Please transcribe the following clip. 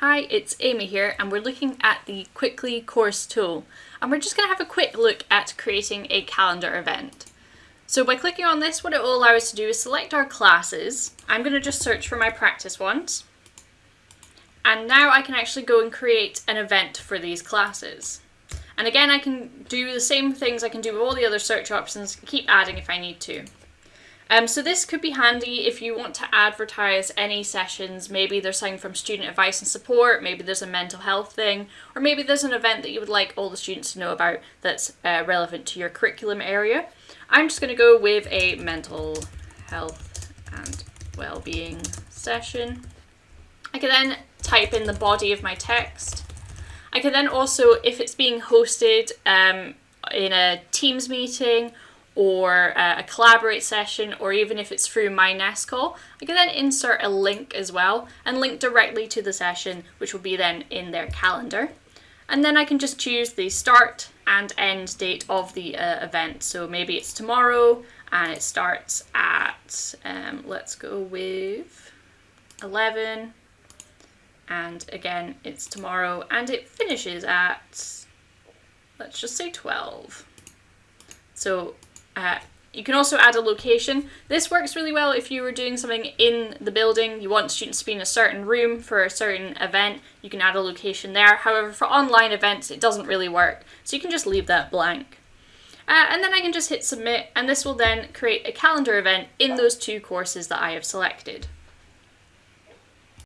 Hi, it's Amy here and we're looking at the Quickly course tool and we're just going to have a quick look at creating a calendar event. So by clicking on this what it will allow us to do is select our classes. I'm going to just search for my practice ones and now I can actually go and create an event for these classes. And again I can do the same things I can do with all the other search options, keep adding if I need to. Um, so this could be handy if you want to advertise any sessions, maybe there's something from student advice and support, maybe there's a mental health thing, or maybe there's an event that you would like all the students to know about that's uh, relevant to your curriculum area. I'm just going to go with a mental health and well-being session. I can then type in the body of my text. I can then also, if it's being hosted um, in a Teams meeting or uh, a collaborate session or even if it's through my Nest call, I can then insert a link as well and link directly to the session which will be then in their calendar. And then I can just choose the start and end date of the uh, event. So maybe it's tomorrow and it starts at, um, let's go with 11 and again it's tomorrow and it finishes at, let's just say 12. So uh, you can also add a location. This works really well if you were doing something in the building, you want students to be in a certain room for a certain event, you can add a location there. However, for online events, it doesn't really work, so you can just leave that blank. Uh, and then I can just hit submit, and this will then create a calendar event in those two courses that I have selected.